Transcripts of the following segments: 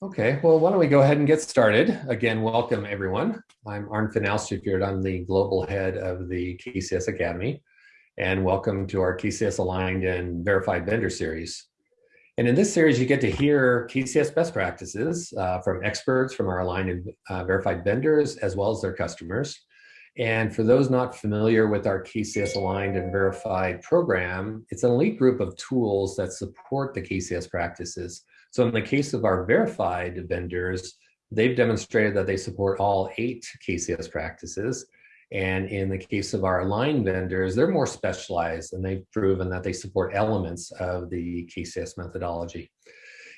Okay, well, why don't we go ahead and get started. Again, welcome everyone. I'm Arnfinn Austefjord. I'm the global head of the KCS Academy, and welcome to our KCS Aligned and Verified Vendor Series. And in this series, you get to hear KCS best practices uh, from experts from our aligned and uh, verified vendors, as well as their customers. And for those not familiar with our KCS Aligned and Verified program, it's an elite group of tools that support the KCS practices so in the case of our verified vendors, they've demonstrated that they support all eight KCS practices. And in the case of our aligned vendors, they're more specialized and they've proven that they support elements of the KCS methodology.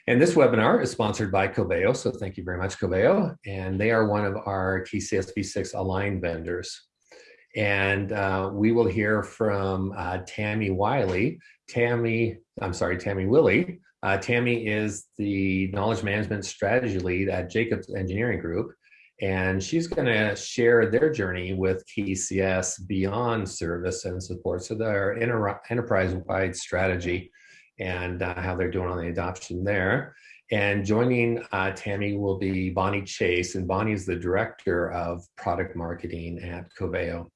And this webinar is sponsored by Coveo, so thank you very much, Coveo. And they are one of our KCS V6 aligned vendors. And uh, we will hear from uh, Tammy Wiley. Tammy, I'm sorry, Tammy Willie, uh, Tammy is the knowledge management strategy lead at Jacobs Engineering Group, and she's going to share their journey with KCS beyond service and support. So their enterprise-wide strategy and uh, how they're doing on the adoption there. And joining uh, Tammy will be Bonnie Chase, and Bonnie is the director of product marketing at Coveo.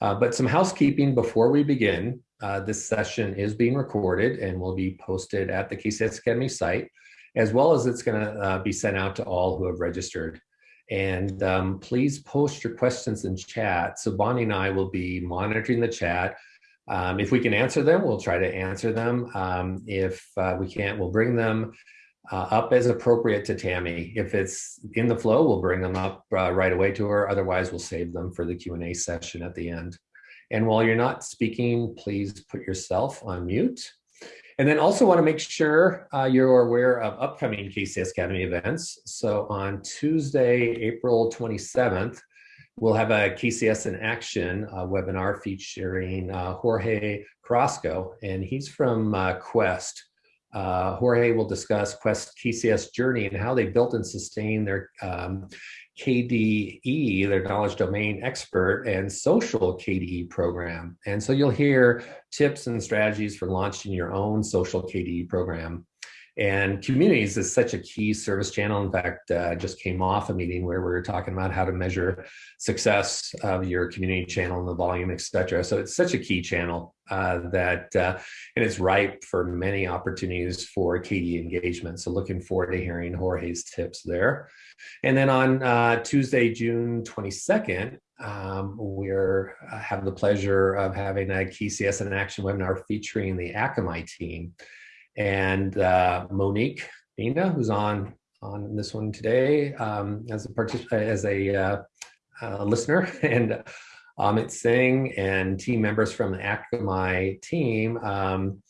Uh, but some housekeeping before we begin. Uh, this session is being recorded and will be posted at the KCS Academy site, as well as it's going to uh, be sent out to all who have registered. And um, please post your questions in chat. So Bonnie and I will be monitoring the chat. Um, if we can answer them, we'll try to answer them. Um, if uh, we can't, we'll bring them uh, up as appropriate to Tammy. If it's in the flow, we'll bring them up uh, right away to her. Otherwise, we'll save them for the Q&A session at the end. And while you're not speaking, please put yourself on mute. And then also want to make sure uh, you're aware of upcoming KCS Academy events. So on Tuesday, April 27th, we'll have a KCS in Action uh, webinar featuring uh, Jorge Carrasco, and he's from uh, Quest. Uh, Jorge will discuss Quest KCS journey and how they built and sustained their um, KDE, their knowledge domain expert and social KDE program. And so you'll hear tips and strategies for launching your own social KDE program. And communities is such a key service channel. In fact, uh, just came off a meeting where we were talking about how to measure success of your community channel and the volume, et cetera. So it's such a key channel uh, that, uh, and it's ripe for many opportunities for KDE engagement. So looking forward to hearing Jorge's tips there. And then on uh, Tuesday, June 22nd, um, we're uh, have the pleasure of having a KCS in Action webinar featuring the Akamai team and uh, Monique Nina, who's on on this one today um, as a as a uh, uh, listener, and Amit Singh and team members from the Akamai team. Um,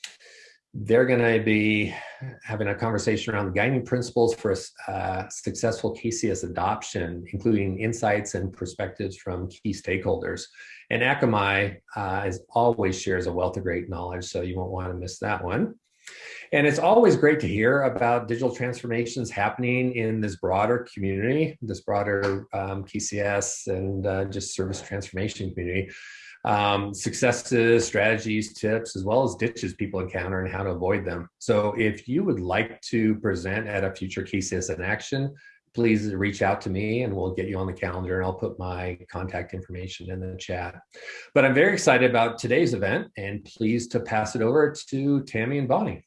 they're going to be having a conversation around the guiding principles for uh, successful KCS adoption, including insights and perspectives from key stakeholders. And Akamai, uh, as always, shares a wealth of great knowledge, so you won't want to miss that one. And it's always great to hear about digital transformations happening in this broader community, this broader um, KCS and uh, just service transformation community. Um, successes, strategies, tips, as well as ditches people encounter and how to avoid them. So if you would like to present at a future KCS in action, please reach out to me and we'll get you on the calendar and I'll put my contact information in the chat. But I'm very excited about today's event and pleased to pass it over to Tammy and Bonnie.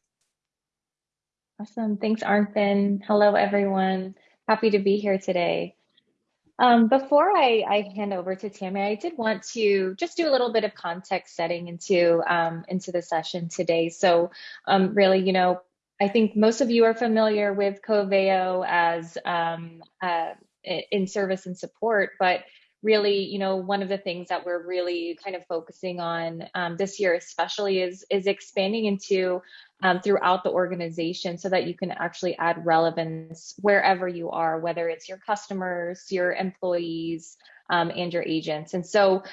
Awesome. Thanks, Arnfinn. Hello, everyone. Happy to be here today. Um, before I, I, hand over to Tammy, I did want to just do a little bit of context setting into um, into the session today. So um, really, you know, I think most of you are familiar with Coveo as um, uh, in service and support, but really, you know, one of the things that we're really kind of focusing on um, this year, especially, is is expanding into um, throughout the organization so that you can actually add relevance wherever you are, whether it's your customers, your employees, um, and your agents. And so,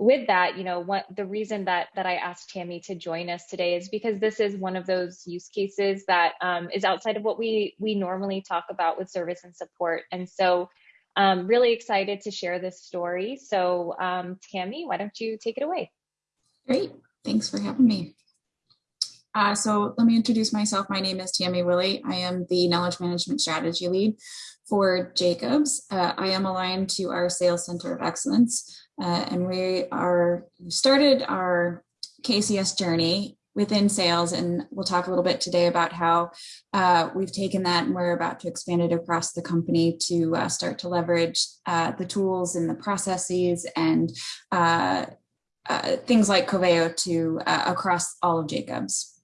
with that, you know, what the reason that that I asked Tammy to join us today is because this is one of those use cases that um, is outside of what we we normally talk about with service and support, and so um, really excited to share this story. So um, Tammy, why don't you take it away? Great. Thanks for having me. Uh, so let me introduce myself. My name is Tammy Willie. I am the Knowledge Management Strategy Lead for Jacobs. Uh, I am aligned to our Sales Center of Excellence, uh, and we are started our KCS journey within sales. And we'll talk a little bit today about how uh, we've taken that and we're about to expand it across the company to uh, start to leverage uh, the tools and the processes and things like Coveo to across all of Jacobs.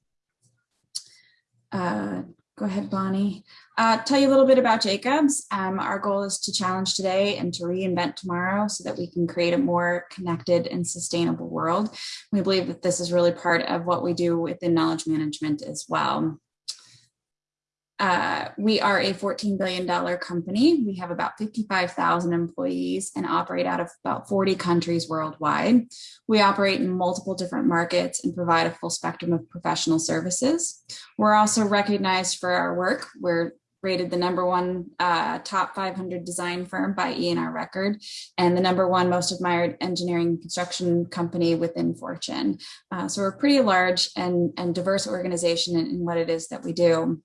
Go ahead, Bonnie. Uh, tell you a little bit about Jacobs. Um, our goal is to challenge today and to reinvent tomorrow so that we can create a more connected and sustainable world. We believe that this is really part of what we do within knowledge management as well. Uh, we are a $14 billion company. We have about 55,000 employees and operate out of about 40 countries worldwide. We operate in multiple different markets and provide a full spectrum of professional services. We're also recognized for our work. We're rated the number one uh, top 500 design firm by ENR Record and the number one most admired engineering construction company within Fortune. Uh, so we're a pretty large and, and diverse organization in, in what it is that we do.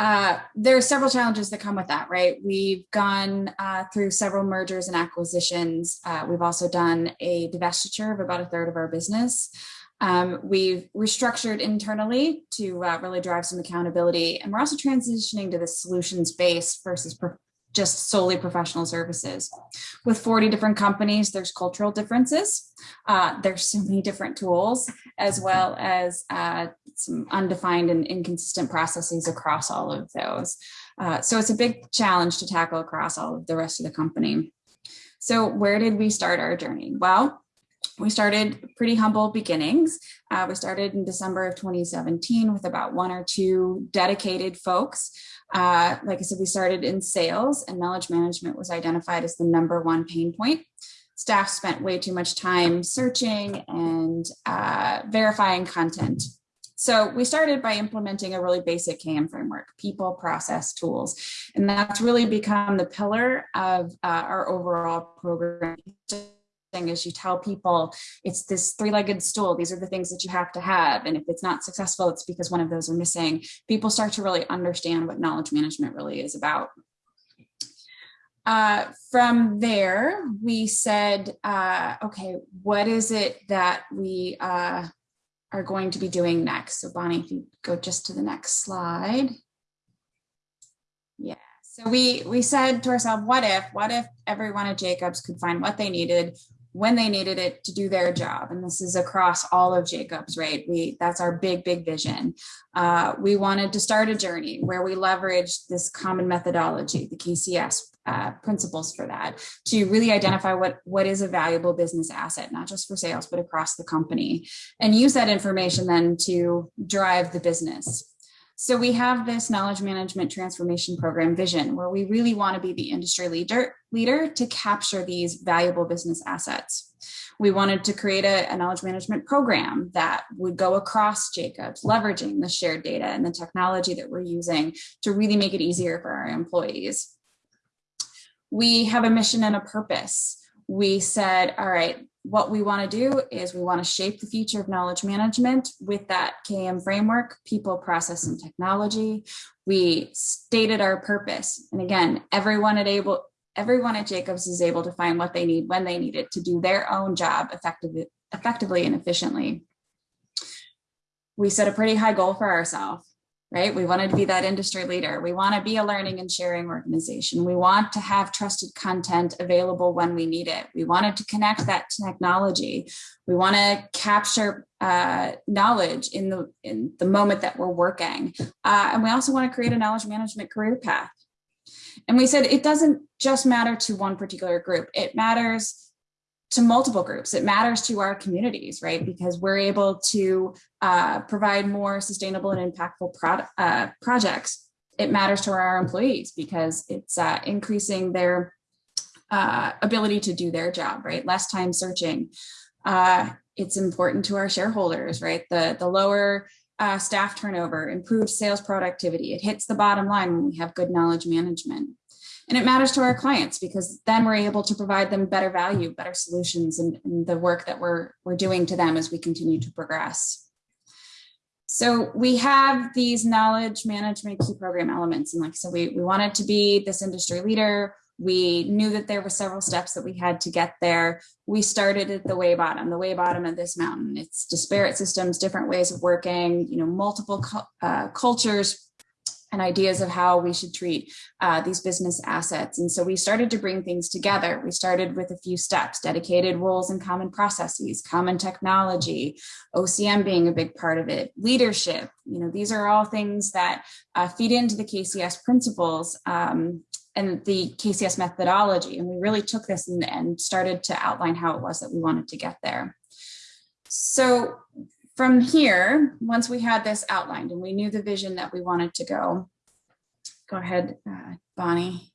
Uh, there are several challenges that come with that, right? We've gone uh, through several mergers and acquisitions. Uh, we've also done a divestiture of about a third of our business. Um, we've restructured internally to uh, really drive some accountability. And we're also transitioning to the solutions base versus just solely professional services. With 40 different companies, there's cultural differences. Uh, there's so many different tools, as well as uh, some undefined and inconsistent processes across all of those. Uh, so it's a big challenge to tackle across all of the rest of the company. So where did we start our journey? Well, we started pretty humble beginnings. Uh, we started in December of 2017 with about one or two dedicated folks. Uh, like I said, we started in sales and knowledge management was identified as the number one pain point. Staff spent way too much time searching and uh, verifying content. So we started by implementing a really basic KM framework, people, process, tools. And that's really become the pillar of uh, our overall program is you tell people it's this three-legged stool these are the things that you have to have and if it's not successful it's because one of those are missing. People start to really understand what knowledge management really is about. Uh, from there we said uh, okay what is it that we uh, are going to be doing next? So bonnie if you go just to the next slide. Yeah so we we said to ourselves what if what if everyone at jacobs could find what they needed when they needed it to do their job. And this is across all of jacobs right? We that's our big big vision. Uh, we wanted to start a journey where we leverage this common methodology the kcs uh, principles for that to really identify what what is a valuable business asset not just for sales but across the company and use that information then to drive the business so we have this knowledge management transformation program vision where we really want to be the industry leader, leader to capture these valuable business assets. We wanted to create a, a knowledge management program that would go across Jacobs, leveraging the shared data and the technology that we're using to really make it easier for our employees. We have a mission and a purpose. We said, all right, what we want to do is we want to shape the future of knowledge management with that KM framework, people, process, and technology. We stated our purpose. And again, everyone at able everyone at Jacobs is able to find what they need when they need it to do their own job effectively, effectively and efficiently. We set a pretty high goal for ourselves right? We wanted to be that industry leader. We want to be a learning and sharing organization. We want to have trusted content available when we need it. We wanted to connect that technology. We want to capture uh, knowledge in the in the moment that we're working, uh, and we also want to create a knowledge management career path. And we said it doesn't just matter to one particular group; it matters to multiple groups. It matters to our communities, right? Because we're able to uh, provide more sustainable and impactful uh, projects. It matters to our employees because it's uh, increasing their uh, ability to do their job, right? Less time searching. Uh, it's important to our shareholders, right? The, the lower uh, staff turnover, improved sales productivity. It hits the bottom line when we have good knowledge management. And it matters to our clients because then we're able to provide them better value, better solutions, and, the work that we're, we're doing to them as we continue to progress. So we have these knowledge management key program elements. And like I said, we, we wanted to be this industry leader. We knew that there were several steps that we had to get there. We started at the way bottom, the way bottom of this mountain. It's disparate systems, different ways of working, you know, multiple uh, cultures, and ideas of how we should treat uh, these business assets. And so we started to bring things together. We started with a few steps, dedicated roles and common processes, common technology, OCM being a big part of it, leadership. You know, these are all things that uh, feed into the KCS principles um, and the KCS methodology. And we really took this and, and started to outline how it was that we wanted to get there. So from here, once we had this outlined and we knew the vision that we wanted to go, go ahead, uh, Bonnie.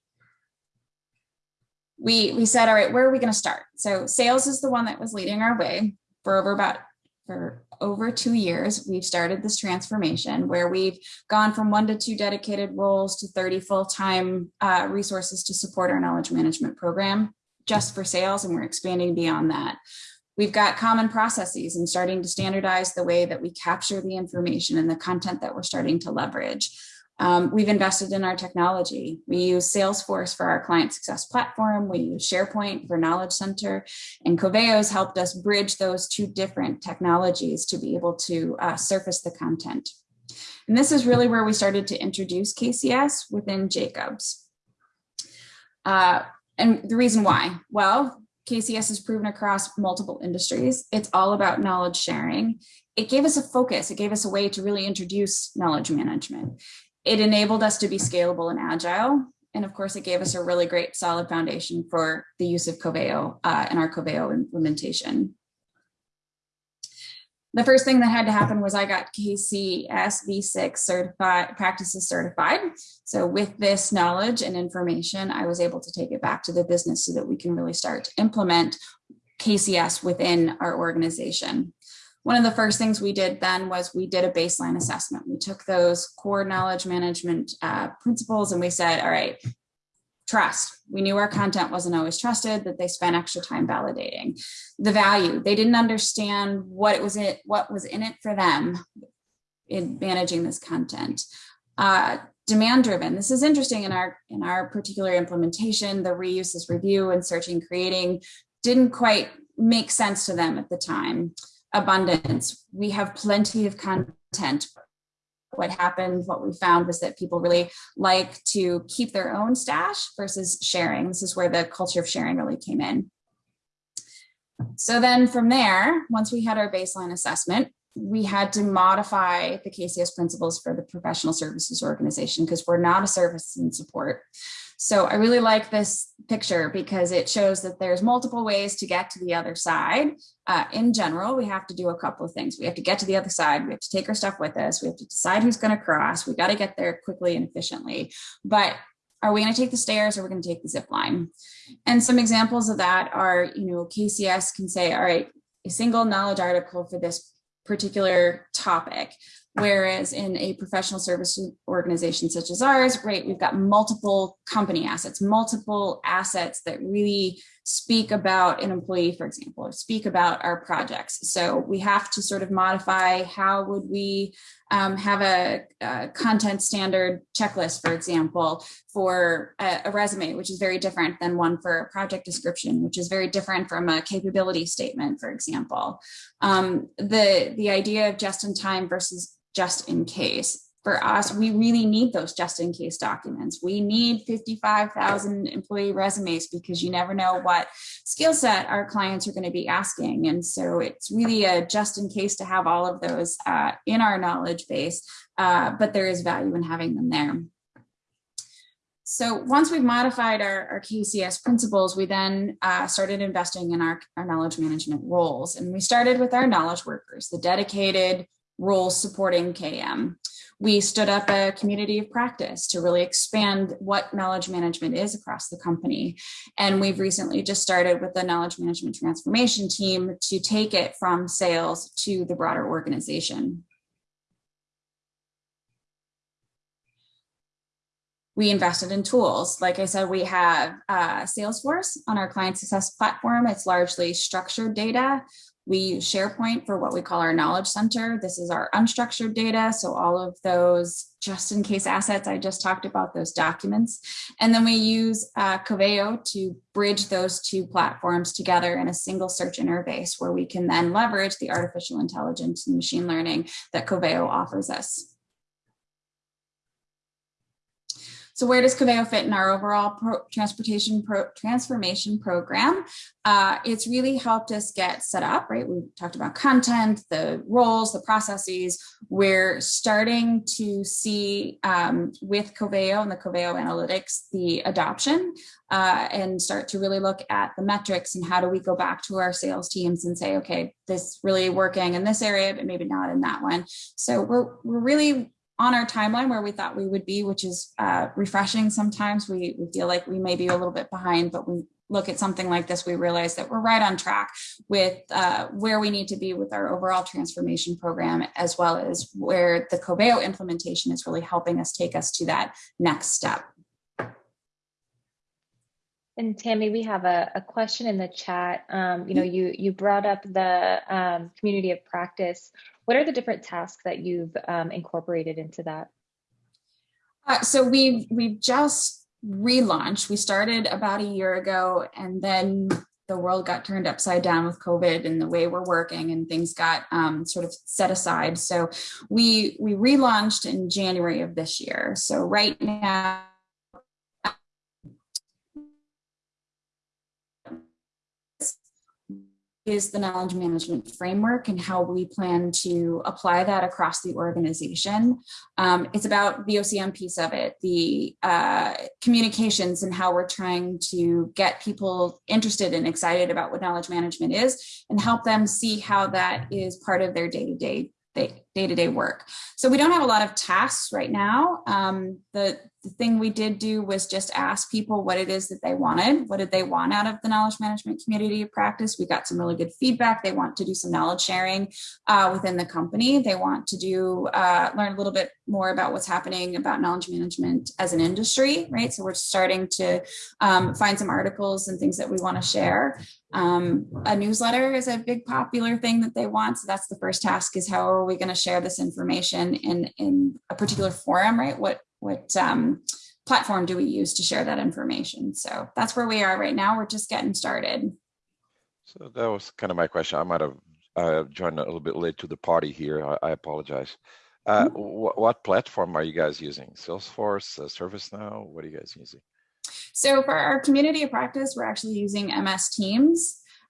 We, we said, all right, where are we going to start? So sales is the one that was leading our way for over about for over two years. We've started this transformation where we've gone from one to two dedicated roles to 30 full-time uh, resources to support our knowledge management program just for sales. And we're expanding beyond that. We've got common processes and starting to standardize the way that we capture the information and the content that we're starting to leverage. Um, we've invested in our technology. We use Salesforce for our client success platform. We use SharePoint for Knowledge Center and Coveo has helped us bridge those two different technologies to be able to uh, surface the content. And this is really where we started to introduce KCS within Jacobs. Uh, and the reason why, well, KCS is proven across multiple industries. It's all about knowledge sharing. It gave us a focus. It gave us a way to really introduce knowledge management. It enabled us to be scalable and agile. And of course, it gave us a really great solid foundation for the use of Coveo uh, and our Coveo implementation the first thing that had to happen was I got KCS V6 certified practices certified. So with this knowledge and information, I was able to take it back to the business so that we can really start to implement KCS within our organization. One of the first things we did then was we did a baseline assessment. We took those core knowledge management uh, principles and we said, all right, trust. We knew our content wasn't always trusted, that they spent extra time validating. The value, they didn't understand what it was in, what was in it for them in managing this content. Uh, demand driven. This is interesting in our in our particular implementation, the reuse review and searching creating didn't quite make sense to them at the time. Abundance. We have plenty of content, what happened, what we found was that people really like to keep their own stash versus sharing. This is where the culture of sharing really came in. So then from there, once we had our baseline assessment, we had to modify the KCS principles for the professional services organization because we're not a service and support. So I really like this picture because it shows that there's multiple ways to get to the other side. Uh, in general, we have to do a couple of things. We have to get to the other side. We have to take our stuff with us. We have to decide who's going to cross. We got to get there quickly and efficiently. But are we going to take the stairs or are we going to take the zip line? And some examples of that are, you know, KCS can say, all right, a single knowledge article for this particular topic. Whereas in a professional service organization such as ours, right, we've got multiple company assets, multiple assets that really speak about an employee, for example, or speak about our projects. So we have to sort of modify how would we um, have a, a, content standard checklist, for example, for a, a, resume, which is very different than one for a project description, which is very different from a capability statement, for example. Um, the, the idea of just in time versus just in case for us, we really need those just in case documents. We need 55,000 employee resumes because you never know what skill set our clients are going to be asking. And so it's really a just in case to have all of those uh, in our knowledge base, uh, but there is value in having them there. So once we've modified our, our KCS principles, we then uh, started investing in our, our knowledge management roles. And we started with our knowledge workers, the dedicated roles supporting KM we stood up a community of practice to really expand what knowledge management is across the company. And we've recently just started with the knowledge management transformation team to take it from sales to the broader organization. we invested in tools. Like I said, we have uh, Salesforce on our client success platform. It's largely structured data We use SharePoint for what we call our knowledge center. This is our unstructured data. So all of those just in case assets I just talked about, those documents. And then we use uh, Coveo to bridge those two platforms together in a single search interface where we can then leverage the artificial intelligence and machine learning that Coveo offers us. So where does Coveo fit in our overall pro transportation pro transformation program? Uh, it's really helped us get set up, right? We talked about content, the roles, the processes. We're starting to see um, with Coveo and the Coveo analytics, the adoption uh, and start to really look at the metrics and how do we go back to our sales teams and say, okay, this really working in this area, but maybe not in that one. So we're, we're really on our timeline where we thought we would be, which is uh, refreshing. Sometimes we, we feel like we may be a little bit behind, but we look at something like this, we realize that we're right on track with uh, where we need to be with our overall transformation program, as well as where the Coveo implementation is really helping us take us to that next step. And Tammy, we have a, a question in the chat. Um, you know, you you brought up the um, community of practice. What are the different tasks that you've um, incorporated into that? Uh, so we've we've just relaunched. We started about a year ago, and then the world got turned upside down with COVID and the way we're working, and things got um, sort of set aside. So we we relaunched in January of this year. So right now is the knowledge management framework and how we plan to apply that across the organization. Um, it's about the OCM piece of it, the uh, communications and how we're trying to get people interested and excited about what knowledge management is and help them see how that is part of their day-to-day day-to-day work. So we don't have a lot of tasks right now. Um, the, the thing we did do was just ask people what it is that they wanted. What did they want out of the knowledge management community of practice? We got some really good feedback. They want to do some knowledge sharing uh, within the company. They want to do uh, learn a little bit more about what's happening about knowledge management as an industry, right? So we're starting to um, find some articles and things that we want to share. Um, a newsletter is a big popular thing that they want. So that's the first task is how are we going to share this information in, in a particular forum, right? What, what um, platform do we use to share that information? So that's where we are right now. We're just getting started. So that was kind of my question. I might have uh, joined a little bit late to the party here. I, I apologize. Uh, mm -hmm. wh what platform are you guys using? Salesforce, uh, ServiceNow? What are you guys using? So for our community of practice, we're actually using MS Teams.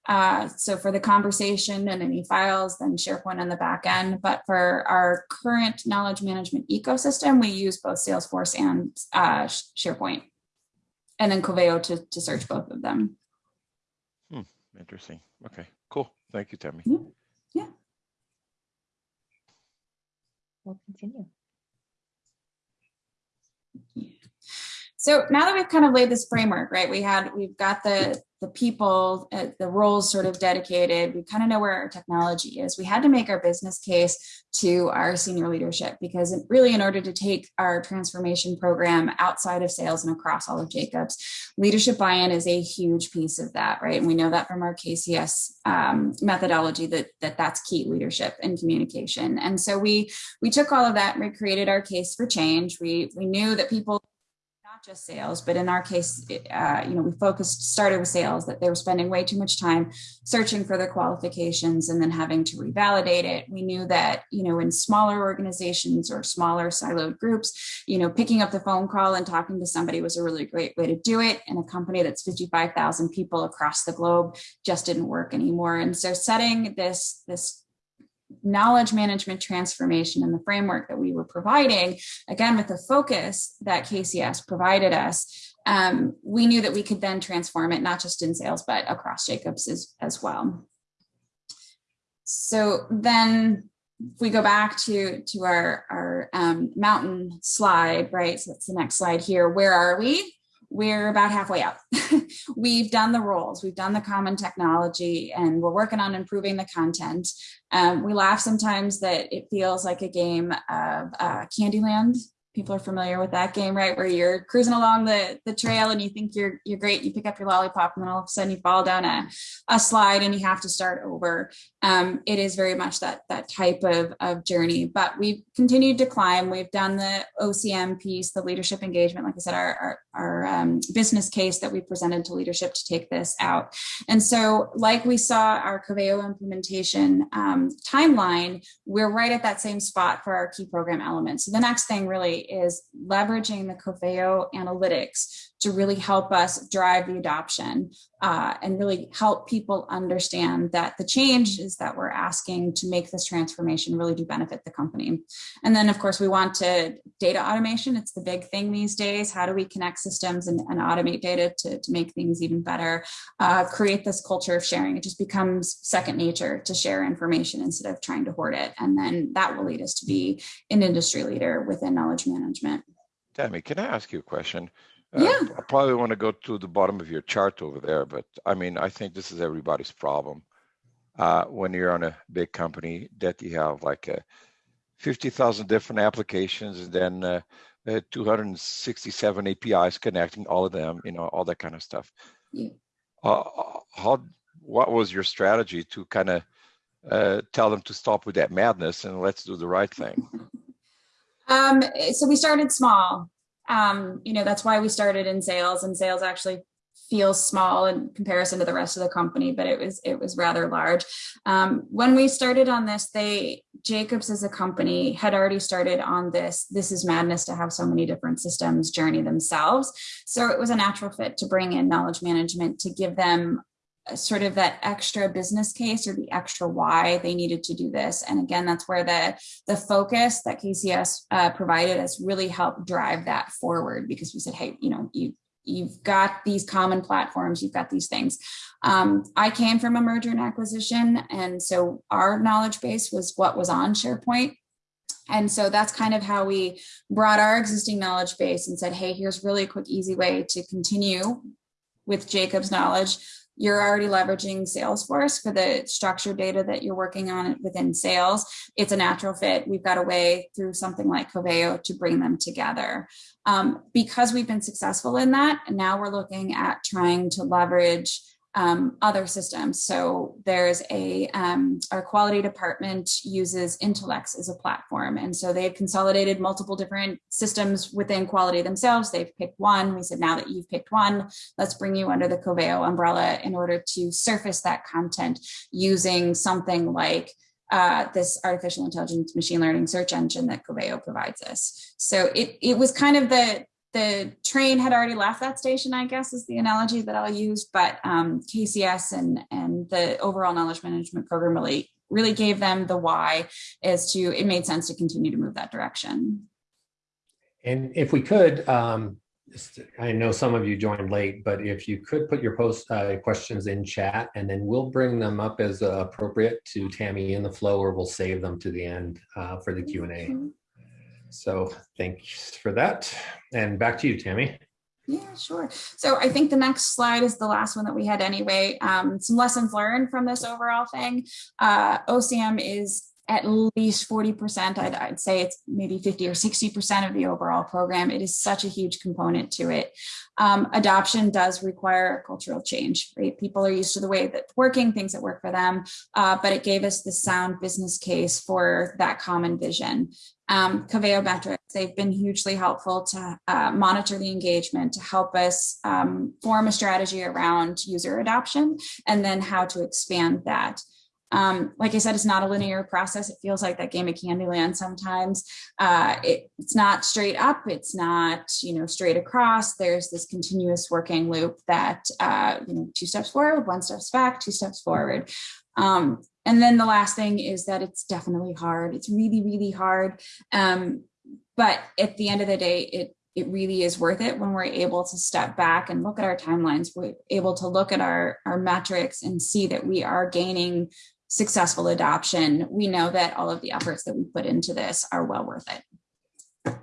Uh, so for the conversation and any files, then SharePoint on the back end. But for our current knowledge management ecosystem, we use both Salesforce and uh, SharePoint, and then Coveo to, to search both of them. Hmm, interesting. Okay, cool. Thank you, Tammy. Yeah. yeah. We'll continue. So now that we've kind of laid this framework, right, we had, we've got the, the people, uh, the roles sort of dedicated, we kind of know where our technology is. We had to make our business case to our senior leadership because really in order to take our transformation program outside of sales and across all of Jacobs, leadership buy-in is a huge piece of that, right? And we know that from our KCS um, methodology that, that that's key leadership and communication. And so we, we took all of that and we created our case for change. We, we knew that people just sales, but in our case, uh, you know, we focused, started with sales, that they were spending way too much time searching for their qualifications and then having to revalidate it. We knew that, you know, in smaller organizations or smaller siloed groups, you know, picking up the phone call and talking to somebody was a really great way to do it. And a company that's 55,000 people across the globe just didn't work anymore. And so setting this, this knowledge management transformation and the framework that we were providing, again, with the focus that KCS provided us, um, we knew that we could then transform it, not just in sales, but across Jacobs as, as well. So then if we go back to, to our, our um, mountain slide, right? So that's the next slide here. Where are we? We're about halfway up. we've done the roles, we've done the common technology, and we're working on improving the content. Um, we laugh sometimes that it feels like a game of uh, Candyland people are familiar with that game, right? Where you're cruising along the, the trail and you think you're you're great, you pick up your lollipop, and then all of a sudden you fall down a, a slide and you have to start over. Um, it is very much that that type of, of journey. But we've continued to climb. We've done the OCM piece, the leadership engagement, like I said, our our, our um, business case that we presented to leadership to take this out. And so, like we saw our Coveo implementation um, timeline, we're right at that same spot for our key program elements. So the next thing really is leveraging the Coveo analytics to really help us drive the adoption uh, and really help people understand that the changes that we're asking to make this transformation really do benefit the company. And then, of course, we want to data automation. It's the big thing these days. How do we connect systems and, and automate data to, to make things even better? Uh, create this culture of sharing. It just becomes second nature to share information instead of trying to hoard it. And then that will lead us to be an industry leader within knowledge management. Tammy, can I ask you a question? Yeah. Uh, I probably want to go to the bottom of your chart over there, but I mean, I think this is everybody's problem. Uh, when you're on a big company that you have like uh, 50,000 different applications and then uh, uh, 267 APIs connecting all of them, you know, all that kind of stuff. Yeah. Uh, how, what was your strategy to kind of uh, tell them to stop with that madness and let's do the right thing? Um, so we started small. Um, you know, that's why we started in sales and sales actually feels small in comparison to the rest of the company, but it was it was rather large. Um, when we started on this, they Jacobs as a company had already started on this. This is madness to have so many different systems journey themselves. So it was a natural fit to bring in knowledge management to give them sort of that extra business case or the extra why they needed to do this. And again, that's where the, the focus that KCS uh, provided has really helped drive that forward because we said, hey, you know, you you've got these common platforms, you've got these things. Um, I came from a merger and acquisition, and so our knowledge base was what was on SharePoint. And so that's kind of how we brought our existing knowledge base and said, hey, here's really a quick, easy way to continue with Jacob's knowledge you're already leveraging Salesforce for the structured data that you're working on within sales. It's a natural fit. We've got a way through something like Coveo to bring them together. Um, because we've been successful in that, now we're looking at trying to leverage um, other systems. So there's a, um, our quality department uses Intelex as a platform. And so they've consolidated multiple different systems within quality themselves. They've picked one. We said, now that you've picked one, let's bring you under the Coveo umbrella in order to surface that content using something like uh, this artificial intelligence machine learning search engine that Coveo provides us. So it, it was kind of the, the train had already left that station, I guess is the analogy that I'll use, but um, KCS and, and the overall knowledge management program really, really gave them the why as to it made sense to continue to move that direction. And if we could, um, I know some of you joined late, but if you could put your post uh, questions in chat and then we'll bring them up as uh, appropriate to Tammy in the flow or we'll save them to the end uh, for the Q&A. So thanks for that. And back to you, Tammy. Yeah, sure. So I think the next slide is the last one that we had anyway. Um, some lessons learned from this overall thing. Uh, OCM is at least 40%, I'd, I'd, say it's maybe 50 or 60% of the overall program. It is such a huge component to it. Um, adoption does require a cultural change, right? People are used to the way that working, things that work for them, uh, but it gave us the sound business case for that common vision. Um, Coveo metrics, they've been hugely helpful to uh, monitor the engagement, to help us um, form a strategy around user adoption, and then how to expand that. Um, like I said, it's not a linear process. It feels like that game of Candyland sometimes. Uh, it, it's not straight up. It's not, you know, straight across. There's this continuous working loop that, uh, you know, two steps forward, one steps back, two steps forward. Um, and then the last thing is that it's definitely hard. It's really, really hard. Um, but at the end of the day, it it really is worth it when we're able to step back and look at our timelines. We're able to look at our, our metrics and see that we are gaining successful adoption, we know that all of the efforts that we put into this are well worth it.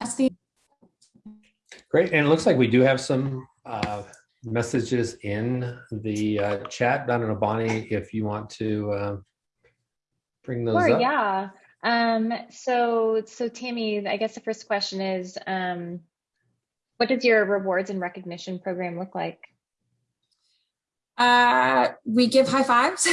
That's the Great, and it looks like we do have some uh, messages in the uh, chat. I don't know, Bonnie, if you want to uh, bring those sure, up. yeah. Um, so, so Tammy, I guess the first question is, um, what does your rewards and recognition program look like? Uh, we give high fives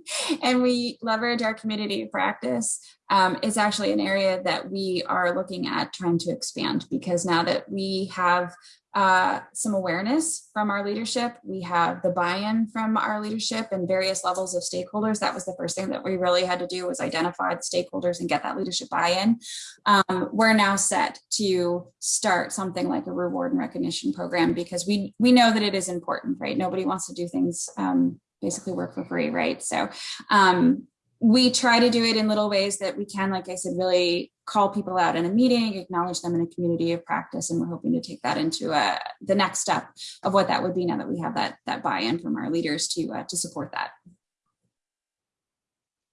and we leverage our community practice. Um, it's actually an area that we are looking at trying to expand because now that we have uh, some awareness from our leadership. We have the buy-in from our leadership and various levels of stakeholders. That was the first thing that we really had to do was identify the stakeholders and get that leadership buy-in. Um, we're now set to start something like a reward and recognition program because we we know that it is important, right? Nobody wants to do things um, basically work for free, right? So um, we try to do it in little ways that we can, like I said, really call people out in a meeting, acknowledge them in a community of practice, and we're hoping to take that into uh, the next step of what that would be now that we have that that buy-in from our leaders to uh, to support that.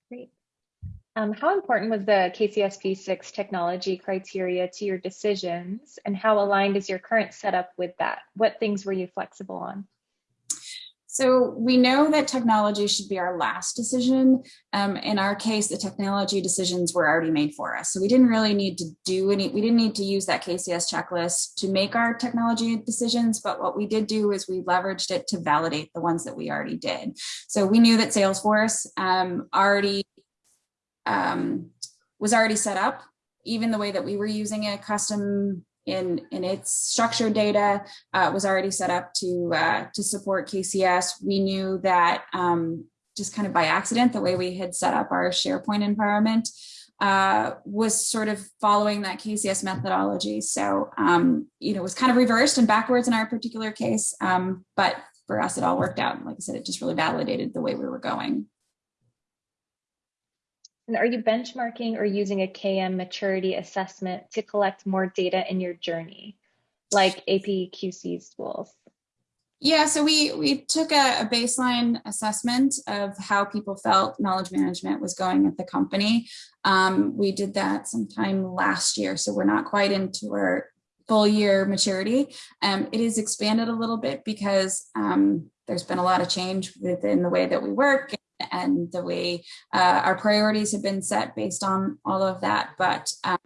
Great. Um, how important was the KCS V6 technology criteria to your decisions, and how aligned is your current setup with that? What things were you flexible on? So we know that technology should be our last decision. Um, in our case, the technology decisions were already made for us. So we didn't really need to do any, we didn't need to use that KCS checklist to make our technology decisions. But what we did do is we leveraged it to validate the ones that we already did. So we knew that Salesforce um, already um, was already set up even the way that we were using a custom in, in its structured data uh, was already set up to, uh, to support KCS. We knew that um, just kind of by accident, the way we had set up our SharePoint environment uh, was sort of following that KCS methodology. So, um, you know, it was kind of reversed and backwards in our particular case. Um, but for us, it all worked out. Like I said, it just really validated the way we were going. And are you benchmarking or using a KM maturity assessment to collect more data in your journey, like APQC's tools? Yeah, so we we took a, a, baseline assessment of how people felt knowledge management was going at the company. Um, we did that sometime last year, so we're not quite into our full year maturity. Um, it is expanded a little bit because um, there's been a lot of change within the way that we work and the way uh, our priorities have been set based on all of that. But um,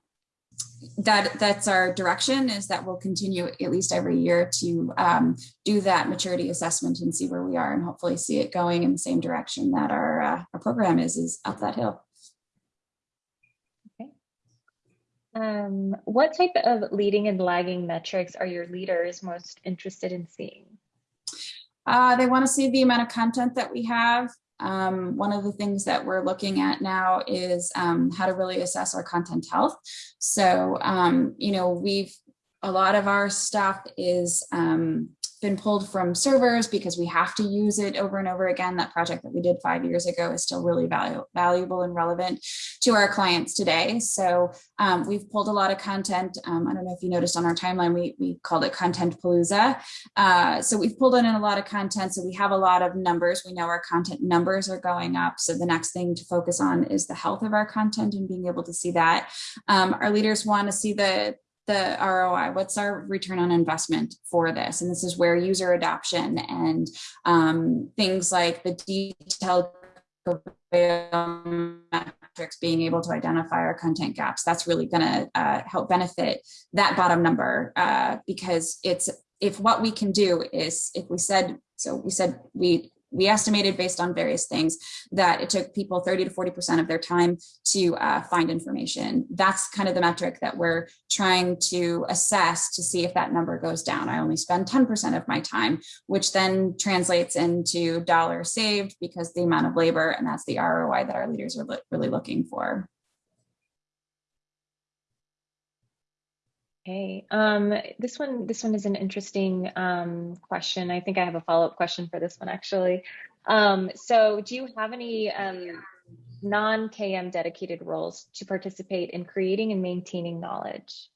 that that's our direction is that we'll continue at least every year to um, do that maturity assessment and see where we are and hopefully see it going in the same direction that our, uh, our program is, is up that hill. Okay. Um, what type of leading and lagging metrics are your leaders most interested in seeing? Uh, they want to see the amount of content that we have, um, one of the things that we're looking at now is um, how to really assess our content health. So, um, you know, we've, a lot of our stuff is um, been pulled from servers because we have to use it over and over again. That project that we did five years ago is still really valu valuable and relevant to our clients today. So um, we've pulled a lot of content. Um, I don't know if you noticed on our timeline, we, we called it Content Palooza. Uh, so we've pulled in a lot of content. So we have a lot of numbers. We know our content numbers are going up. So the next thing to focus on is the health of our content and being able to see that. Um, our leaders want to see the the ROI? What's our return on investment for this? And this is where user adoption and um, things like the detailed metrics, being able to identify our content gaps, that's really going to uh, help benefit that bottom number uh, because it's if what we can do is if we said so we said we we estimated based on various things that it took people 30 to 40% of their time to uh, find information. That's kind of the metric that we're trying to assess to see if that number goes down. I only spend 10% of my time, which then translates into dollar saved because the amount of labor, and that's the ROI that our leaders are really looking for. Okay, um, this one this one is an interesting um, question. I think I have a follow up question for this one actually. Um, so, do you have any um, non KM dedicated roles to participate in creating and maintaining knowledge?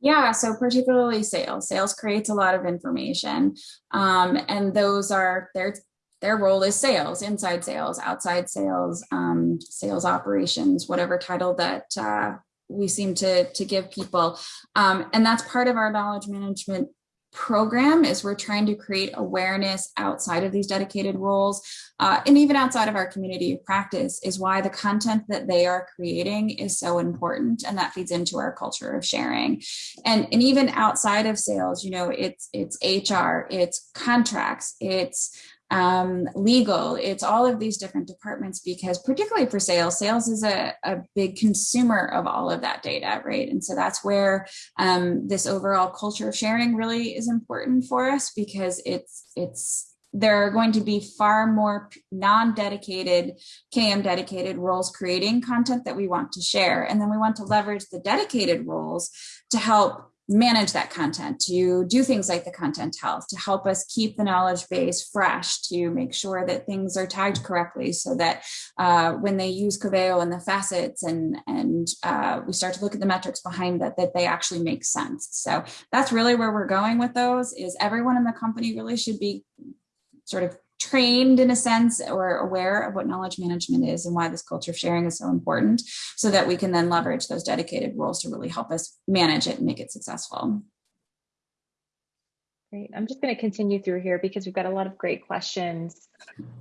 Yeah, so particularly sales. Sales creates a lot of information, um, and those are their their role is sales, inside sales, outside sales, um, sales operations, whatever title that uh, we seem to to give people. Um, and that's part of our knowledge management program is we're trying to create awareness outside of these dedicated roles uh, and even outside of our community of practice is why the content that they are creating is so important and that feeds into our culture of sharing. And and even outside of sales you know it's it's hr it's contracts it's um, legal, it's all of these different departments because particularly for sales, sales is a, a big consumer of all of that data, right? And so that's where um, this overall culture of sharing really is important for us because it's it's there are going to be far more non-dedicated KM dedicated roles creating content that we want to share. And then we want to leverage the dedicated roles to help manage that content, to do things like the content health, to help us keep the knowledge base fresh, to make sure that things are tagged correctly so that uh, when they use Coveo and the facets and, and uh, we start to look at the metrics behind that, that they actually make sense. So that's really where we're going with those is everyone in the company really should be sort of trained in a sense or aware of what knowledge management is and why this culture of sharing is so important so that we can then leverage those dedicated roles to really help us manage it and make it successful. Great. I'm just going to continue through here because we've got a lot of great questions.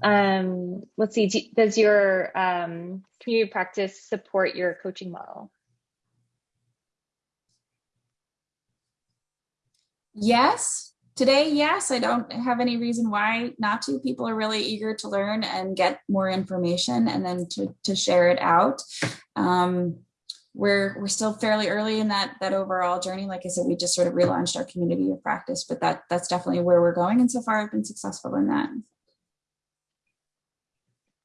Um, let's see, does your um, community practice support your coaching model? Yes, Today, yes, I don't have any reason why not to. People are really eager to learn and get more information and then to, to share it out. Um, we're we're still fairly early in that that overall journey. Like I said, we just sort of relaunched our community of practice, but that that's definitely where we're going. And so far I've been successful in that.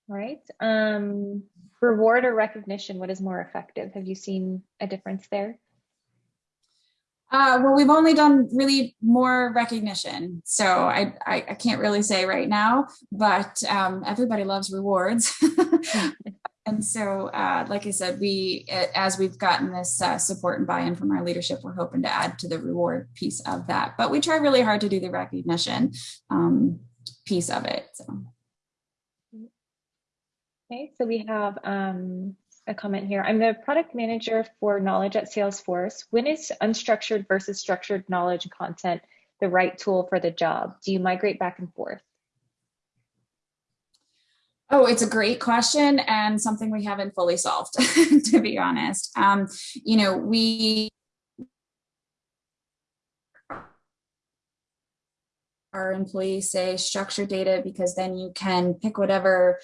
All right. Um, reward or recognition, what is more effective? Have you seen a difference there? Uh, well, we've only done really more recognition, so I, I, I can't really say right now. But um, everybody loves rewards, and so uh, like I said, we as we've gotten this uh, support and buy-in from our leadership, we're hoping to add to the reward piece of that. But we try really hard to do the recognition um, piece of it. So. Okay, so we have um, a comment here. I'm the product manager for knowledge at Salesforce. When is unstructured versus structured knowledge and content the right tool for the job? Do you migrate back and forth? Oh, it's a great question and something we haven't fully solved, to be honest. Um, you know, we our employees say structured data because then you can pick whatever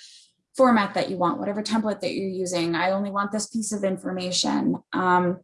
format that you want, whatever template that you're using. I only want this piece of information. Um,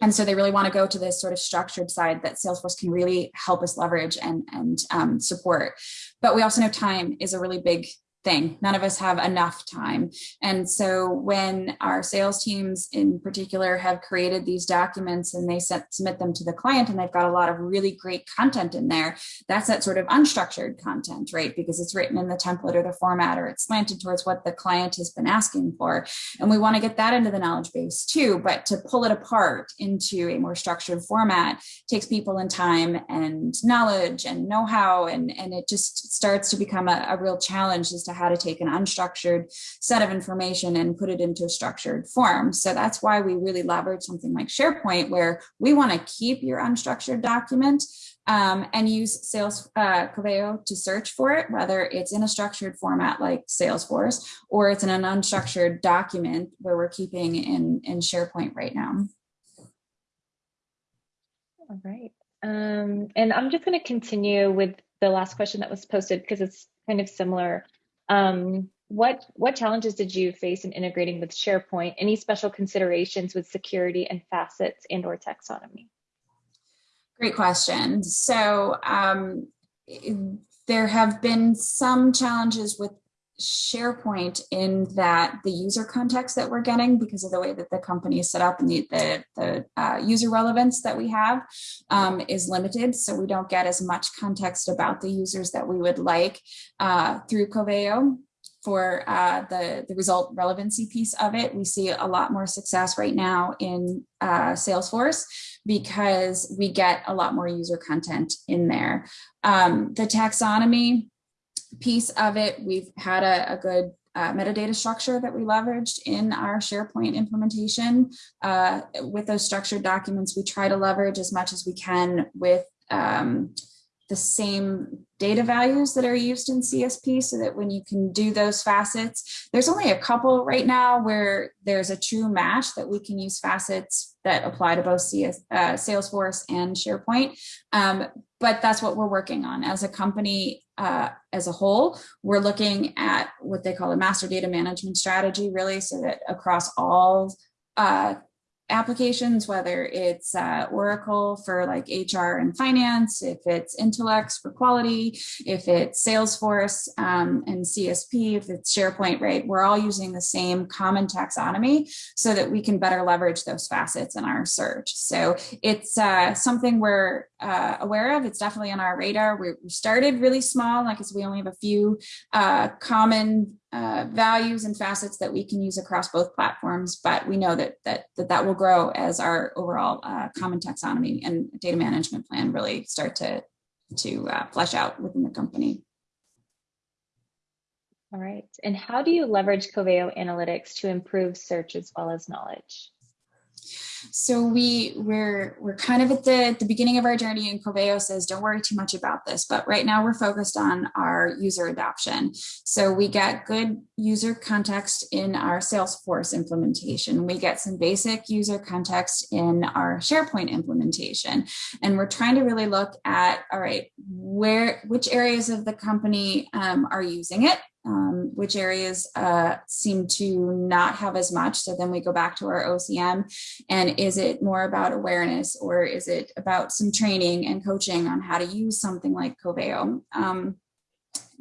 and so they really want to go to this sort of structured side that Salesforce can really help us leverage and, and um, support. But we also know time is a really big thing. None of us have enough time. And so when our sales teams in particular have created these documents and they set, submit them to the client and they've got a lot of really great content in there, that's that sort of unstructured content, right? Because it's written in the template or the format or it's slanted towards what the client has been asking for. And we want to get that into the knowledge base too, but to pull it apart into a more structured format takes people and time and knowledge and know-how and, and it just starts to become a, a real challenge as to how to take an unstructured set of information and put it into a structured form. So that's why we really leverage something like SharePoint, where we want to keep your unstructured document um, and use Sales uh, Coveo to search for it, whether it's in a structured format like Salesforce or it's in an unstructured document where we're keeping in, in SharePoint right now. All right. Um, and I'm just going to continue with the last question that was posted because it's kind of similar. Um, what what challenges did you face in integrating with SharePoint? Any special considerations with security and facets and or taxonomy? Great question. So um, there have been some challenges with SharePoint in that the user context that we're getting because of the way that the company is set up and the, the, the uh, user relevance that we have um, is limited. So we don't get as much context about the users that we would like uh, through Coveo for uh, the, the result relevancy piece of it. We see a lot more success right now in uh, Salesforce because we get a lot more user content in there. Um, the taxonomy, piece of it, we've had a, a good uh, metadata structure that we leveraged in our SharePoint implementation. Uh, with those structured documents, we try to leverage as much as we can with um, the same data values that are used in CSP so that when you can do those facets, there's only a couple right now where there's a true match that we can use facets that apply to both CS, uh, Salesforce and SharePoint. Um, but that's what we're working on as a company uh, as a whole. We're looking at what they call a master data management strategy, really, so that across all uh, applications, whether it's uh, Oracle for like HR and finance, if it's Intelex for quality, if it's Salesforce um, and CSP, if it's SharePoint, right? We're all using the same common taxonomy so that we can better leverage those facets in our search. So it's uh, something we're uh, aware of. It's definitely on our radar. We, we started really small, like I said, we only have a few uh, common uh, values and facets that we can use across both platforms, but we know that that that, that will grow as our overall uh, common taxonomy and data management plan really start to to uh, flesh out within the company. All right. And how do you leverage Coveo analytics to improve search as well as knowledge? So we we're we're kind of at the the beginning of our journey and Coveo says don't worry too much about this but right now we're focused on our user adoption. So we get good user context in our Salesforce implementation. We get some basic user context in our SharePoint implementation and we're trying to really look at all right where which areas of the company um, are using it um, which areas uh, seem to not have as much. So then we go back to our OCM and is it more about awareness or is it about some training and coaching on how to use something like Coveo? Um,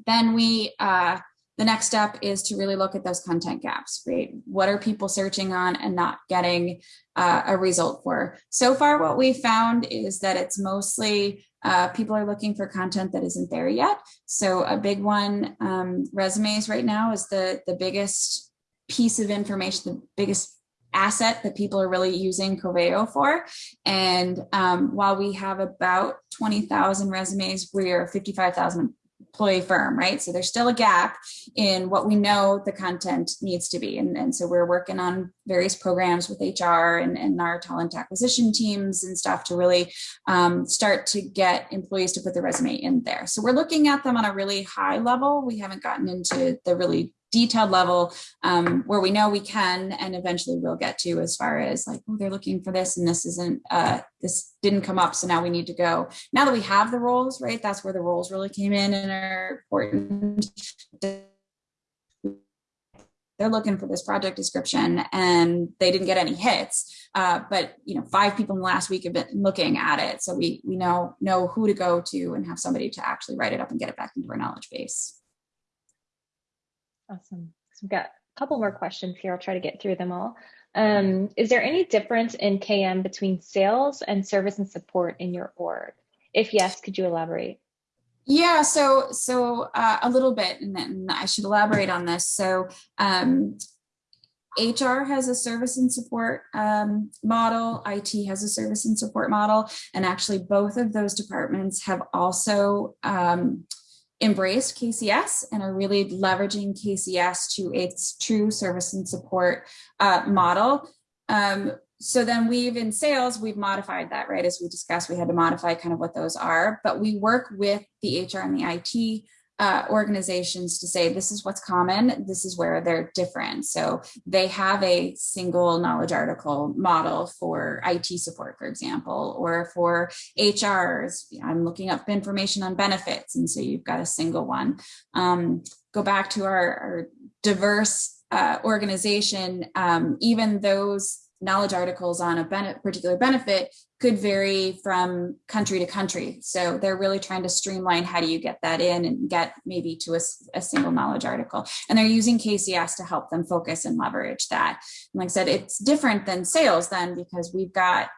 then we, uh, the next step is to really look at those content gaps, right? What are people searching on and not getting uh, a result for? So far, what we found is that it's mostly uh, people are looking for content that isn't there yet. So a big one, um, resumes right now is the, the biggest piece of information, the biggest asset that people are really using Coveo for. And um, while we have about 20,000 resumes, we are 55,000 employee firm, right? So there's still a gap in what we know the content needs to be. And, and so we're working on various programs with HR and, and our talent acquisition teams and stuff to really um, start to get employees to put their resume in there. So we're looking at them on a really high level. We haven't gotten into the really detailed level um, where we know we can and eventually we'll get to as far as like oh they're looking for this and this isn't uh, this didn't come up so now we need to go. Now that we have the roles right that's where the roles really came in and are important. They're looking for this project description and they didn't get any hits uh, but you know five people in the last week have been looking at it. So we we know know who to go to and have somebody to actually write it up and get it back into our knowledge base Awesome. So we've got a couple more questions here. I'll try to get through them all. Um, is there any difference in KM between sales and service and support in your org? If yes, could you elaborate? Yeah, so so uh, a little bit, and then I should elaborate on this. So um, HR has a service and support um, model, IT has a service and support model, and actually both of those departments have also um, embraced KCS and are really leveraging KCS to its true service and support uh, model. Um, so then we've in sales, we've modified that, right? As we discussed, we had to modify kind of what those are, but we work with the HR and the IT uh, organizations to say this is what's common, this is where they're different. So they have a single knowledge article model for IT support, for example, or for HRs. I'm looking up information on benefits, and so you've got a single one. Um, go back to our, our diverse uh, organization, um, even those knowledge articles on a particular benefit could vary from country to country. So they're really trying to streamline how do you get that in and get maybe to a, a, single knowledge article. And they're using KCS to help them focus and leverage that. And like I said, it's different than sales then because we've got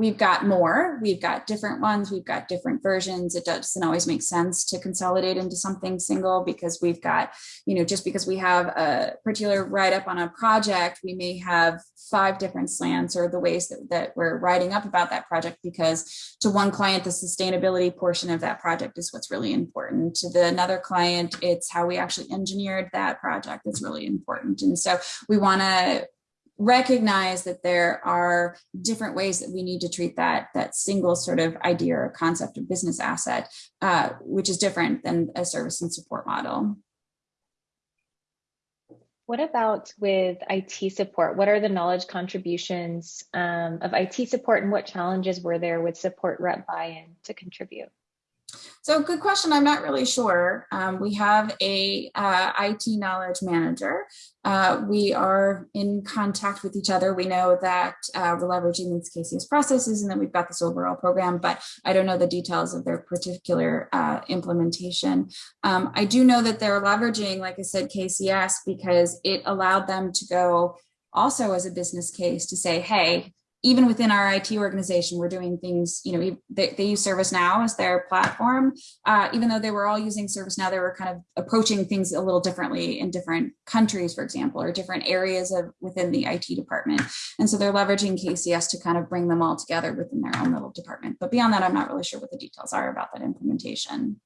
we've got more, we've got different ones, we've got different versions. It doesn't always make sense to consolidate into something single because we've got, you know, just because we have a particular write up on a project, we may have five different slants or the ways that, that we're writing up about that project because to one client, the sustainability portion of that project is what's really important. To the another client, it's how we actually engineered that project that's really important. And so we want to recognize that there are different ways that we need to treat that that single sort of idea or concept of business asset, uh, which is different than a service and support model. What about with IT support? What are the knowledge contributions um, of IT support and what challenges were there with support rep buy-in to contribute? So good question. I'm not really sure. Um, we have a uh, IT knowledge manager. Uh, we are in contact with each other. We know that uh, we're leveraging these KCS processes and then we've got this overall program, but I don't know the details of their particular uh, implementation. Um, I do know that they're leveraging, like I said, KCS because it allowed them to go also as a business case to say, hey, even within our IT organization, we're doing things, you know, they, they use ServiceNow as their platform. Uh, even though they were all using ServiceNow, they were kind of approaching things a little differently in different countries, for example, or different areas of within the IT department. And so they're leveraging KCS to kind of bring them all together within their own little department. But beyond that, I'm not really sure what the details are about that implementation.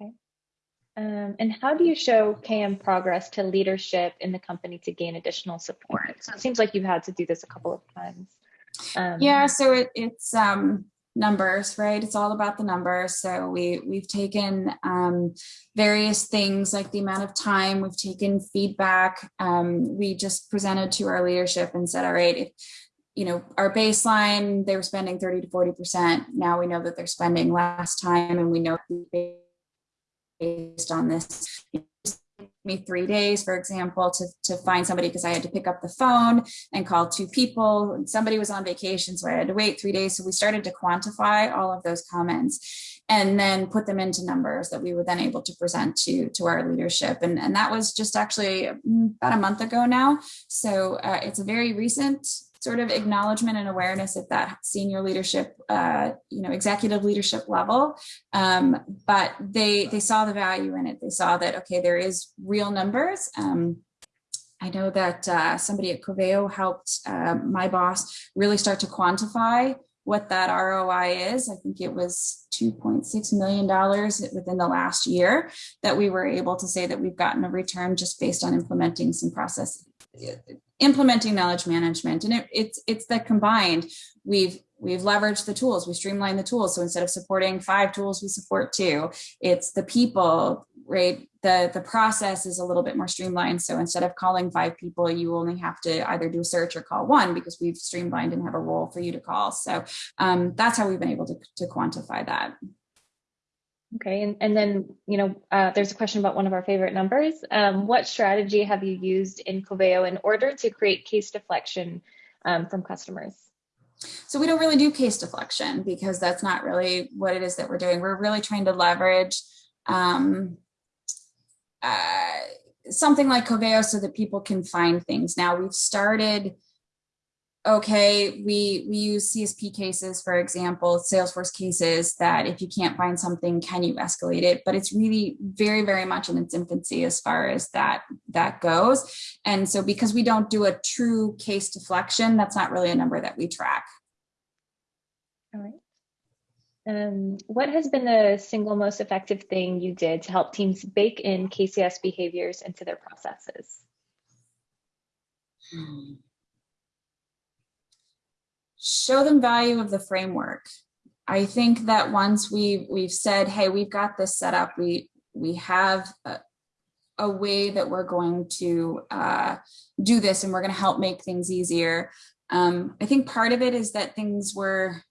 Okay. Um, and how do you show KM progress to leadership in the company to gain additional support? So it seems like you've had to do this a couple of times. Um, yeah, so it, it's um, numbers, right? It's all about the numbers. So we we've taken um, various things like the amount of time. We've taken feedback. Um, we just presented to our leadership and said, all right, if you know, our baseline, they were spending 30 to 40%. Now we know that they're spending less time and we know based on this It took me three days, for example, to, to find somebody because I had to pick up the phone and call two people somebody was on vacation. So I had to wait three days. So we started to quantify all of those comments and then put them into numbers that we were then able to present to, to our leadership. And, and that was just actually mm, about a month ago now. So uh, it's a very recent sort of acknowledgement and awareness at that senior leadership, uh, you know, executive leadership level. Um, but they they saw the value in it. They saw that okay, there is real numbers. Um, I know that uh, somebody at Coveo helped uh, my boss really start to quantify what that ROI is. I think it was $2.6 million within the last year that we were able to say that we've gotten a return just based on implementing some process implementing knowledge management. And it, it's it's that combined we've we've leveraged the tools we streamlined the tools. So instead of supporting five tools we support two. It's the people right? The the process is a little bit more streamlined. So instead of calling five people you only have to either do a search or call one because we've streamlined and have a role for you to call. So um, that's how we've been able to, to quantify that Okay, and, and then, you know, uh, there's a question about one of our favorite numbers. Um, what strategy have you used in Coveo in order to create case deflection um, from customers? So we don't really do case deflection because that's not really what it is that we're doing. We're really trying to leverage um, uh, something like Coveo so that people can find things. Now we've started okay, we, we use CSP cases, for example, Salesforce cases that if you can't find something, can you escalate it? But it's really very, very much in its infancy as far as that, that goes. And so because we don't do a true case deflection, that's not really a number that we track. All right. Um, what has been the single most effective thing you did to help teams bake in KCS behaviors into their processes? Show them value of the framework. I think that once we've we've said, hey, we've got this set up, we we have a, a way that we're going to uh, do this and we're going to help make things easier. Um, I think part of it is that things were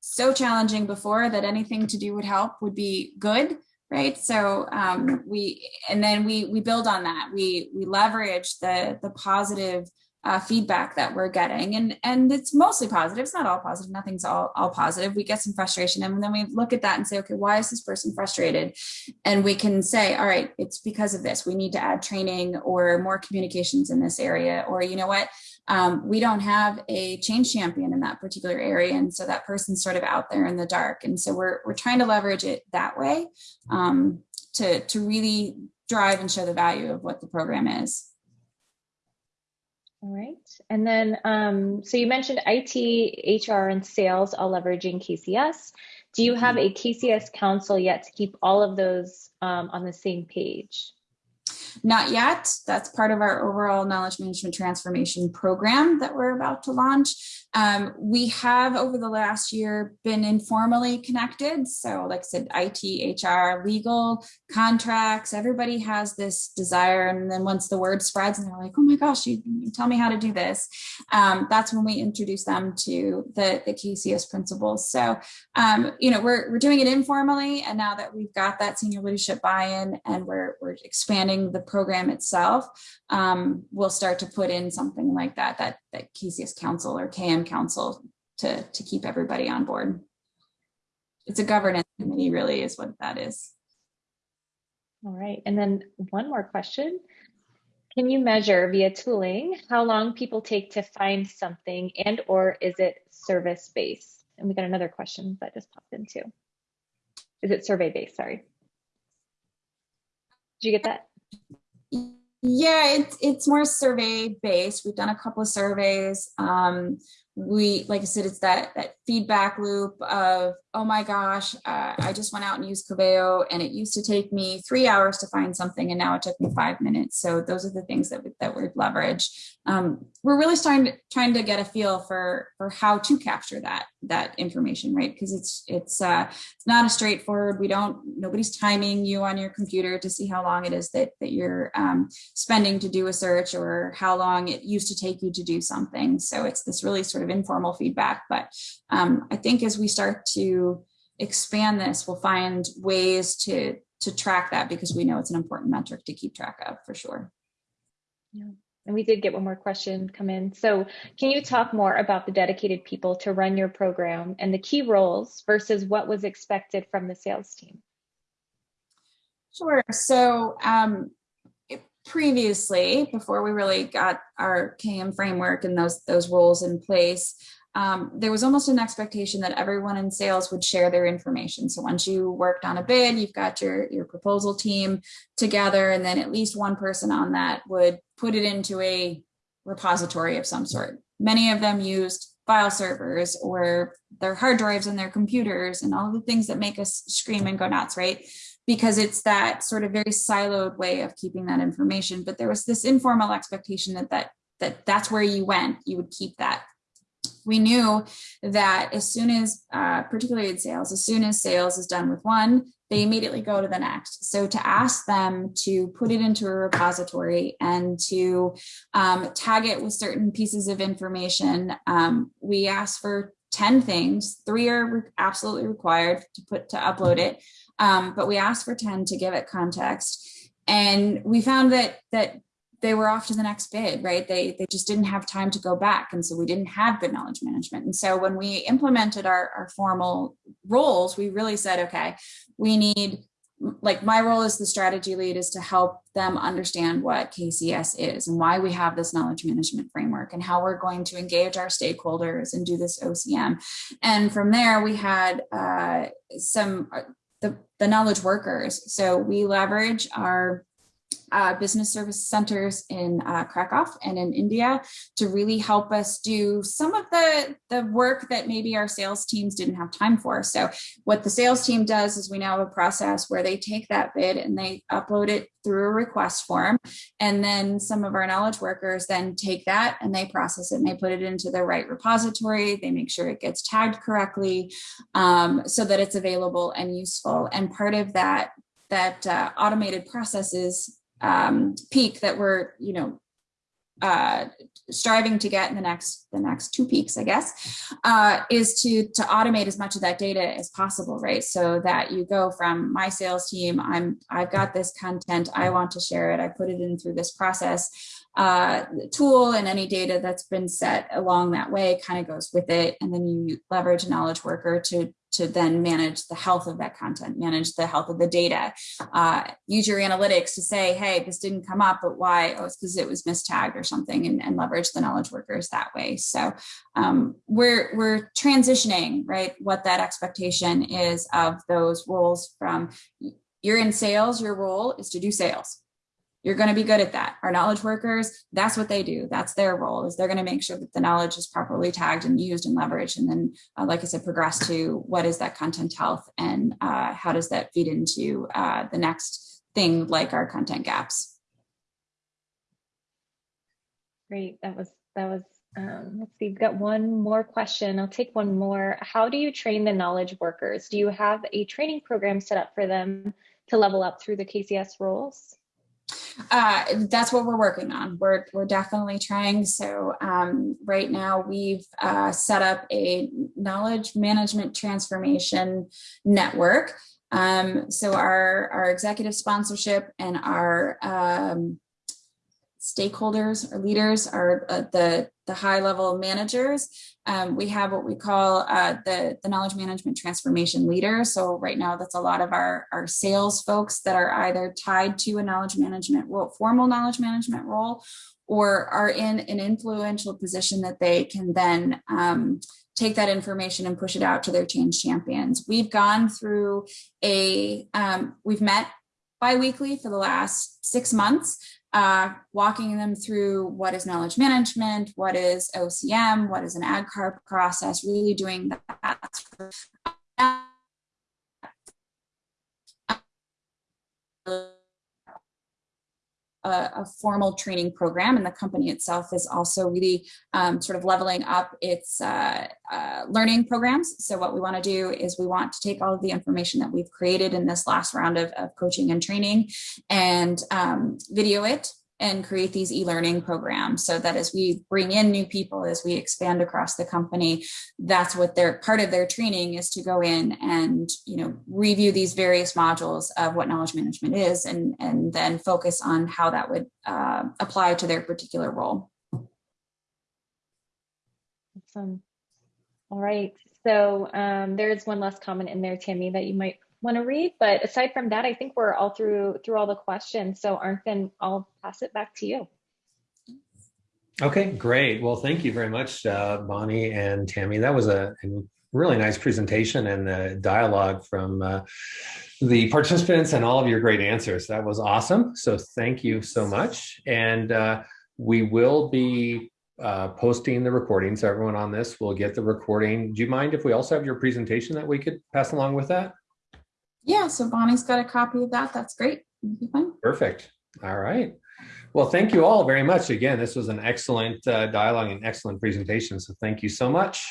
so challenging before that anything to do would help would be good right so um, we and then we we build on that we we leverage the the positive uh, feedback that we're getting. And and it's mostly positive. It's not all positive. Nothing's all, all positive. We get some frustration and then we look at that and say okay why is this person frustrated? And we can say all right it's because of this. We need to add training or more communications in this area. Or you know what? Um, we don't have a change champion in that particular area. And so that person's sort of out there in the dark. And so we're, we're trying to leverage it that way um, to to really drive and show the value of what the program is all right. And then, um, so you mentioned IT, HR, and sales all leveraging KCS. Do you have mm-hmm. a KCS council yet to keep all of those um, on the same page? Not yet. That's part of our overall knowledge management transformation program that we're about to launch. Um, we have over the last year been informally connected. So like I said, IT, HR, legal, contracts, everybody has this desire. And then once the word spreads and they're like, oh my gosh, you, you tell me how to do this. Um, that's when we introduce them to the, the KCS principles. So, um, you know, we're, we're doing it informally. And now that we've got that senior leadership buy-in and we're, we're expanding the program itself, um, we'll start to put in something like that, that, that KCS Council or KM Council to, to keep everybody on board. It's a governance committee really is what that is. All right, and then one more question. Can you measure via tooling how long people take to find something and or is it service based? And we got another question that just popped in too. Is it survey based? Sorry. Did you get that? Yeah, it's it's more survey based. We've done a couple of surveys. Um, we, like I said, it's that that feedback loop of, oh my gosh, uh, I just went out and used Coveo, and it used to take me three hours to find something, and now it took me five minutes. So those are the things that we, that we leverage. Um, we're really starting to, trying to get a feel for for how to capture that that information, right? Because it's it's uh, it's not a straightforward. We don't nobody's timing you on your computer to see how long it is that that you're um, spending to do a search or how long it used to take you to do something. So it's this really sort of informal feedback. But um, I think as we start to expand this, we'll find ways to to track that because we know it's an important metric to keep track of for sure. Yeah. And we did get one more question come in. So can you talk more about the dedicated people to run your program and the key roles versus what was expected from the sales team? Sure. So um, previously, before we really got our KM framework and those those roles in place, um, there was almost an expectation that everyone in sales would share their information. So once you worked on a bid, you've got your, your proposal team together, and then at least one person on that would put it into a repository of some sort. Many of them used file servers or their hard drives and their computers and all the things that make us scream and go nuts, right? Because it's that sort of very siloed way of keeping that information. But there was this informal expectation that that, that that's where you went, you would keep that we knew that as soon as, uh, particularly in sales, as soon as sales is done with one, they immediately go to the next. So to ask them to put it into a repository and to um, tag it with certain pieces of information, um, we asked for 10 things. Three are absolutely required to put to upload it, um, but we asked for 10 to give it context. And we found that that they were off to the next bid, right? They, they just didn't have time to go back. And so we didn't have good knowledge management. And so when we implemented our, our formal roles, we really said, okay, we need, like my role as the strategy lead is to help them understand what KCS is and why we have this knowledge management framework and how we're going to engage our stakeholders and do this OCM. And from there, we had uh, some, uh, the, the knowledge workers. So we leverage our uh, business service centers in uh, Krakow and in India to really help us do some of the, the work that maybe our sales teams didn't have time for. So what the sales team does is we now have a process where they take that bid and they upload it through a request form. And then some of our knowledge workers then take that and they process it and they put it into the right repository. They make sure it gets tagged correctly um, so that it's available and useful. And part of that that uh, automated processes um, peak that we're, you know, uh, striving to get in the next the next two peaks, I guess, uh, is to to automate as much of that data as possible, right? So that you go from my sales team, I'm I've got this content, I want to share it, I put it in through this process uh, tool, and any data that's been set along that way kind of goes with it, and then you leverage a knowledge worker to to then manage the health of that content, manage the health of the data, uh, use your analytics to say, hey, this didn't come up, but why? Oh, it's because it was mistagged or something and, and, leverage the knowledge workers that way. So um, we're, we're transitioning, right, what that expectation is of those roles from you're in sales, your role is to do sales you're going to be good at that. Our knowledge workers, that's what they do. That's their role is they're going to make sure that the knowledge is properly tagged and used and leveraged. And then, uh, like I said, progress to what is that content health and uh, how does that feed into uh, the next thing like our content gaps. Great. That was, that was, um, let's see, we've got one more question. I'll take one more. How do you train the knowledge workers? Do you have a training program set up for them to level up through the KCS roles? Uh, that's what we're working on. We're, we're definitely trying. So um, right now we've uh, set up a knowledge management transformation network. Um, so our, our executive sponsorship and our um, stakeholders or leaders are uh, the, the high level managers. Um, we have what we call uh, the, the knowledge management transformation leader. So right now that's a lot of our, our sales folks that are either tied to a knowledge management role, formal knowledge management role, or are in an influential position that they can then um, take that information and push it out to their change champions. We've gone through a, um, we've met bi-weekly for the last six months uh, walking them through what is knowledge management, what is OCM, what is an ADKAR process, really doing that. A, a, formal training program and the company itself is also really um, sort of leveling up its uh, uh, learning programs. So what we want to do is we want to take all of the information that we've created in this last round of, of coaching and training and um, video it and create these e-learning programs so that as we bring in new people, as we expand across the company, that's what their part of their training is to go in and, you know, review these various modules of what knowledge management is and, and then focus on how that would uh, apply to their particular role. Awesome. All right. So um, there is one last comment in there, Tammy, that you might want to read. But aside from that, I think we're all through through all the questions. So Arnfinn, I'll pass it back to you. Okay, great. Well, thank you very much, uh, Bonnie and Tammy. That was a, a really nice presentation and the dialogue from uh, the participants and all of your great answers. That was awesome. So thank you so much. And uh, we will be uh, posting the recording. So everyone on this will get the recording. Do you mind if we also have your presentation that we could pass along with that? Yeah, so Bonnie's got a copy of that. That's great. Perfect. All right. Well, thank you all very much. Again, this was an excellent uh, dialogue and excellent presentation. So thank you so much.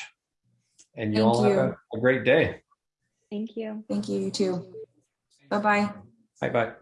And you Thank all you. have a, a great day. Thank you. Thank you, you too. Bye-bye. Bye bye.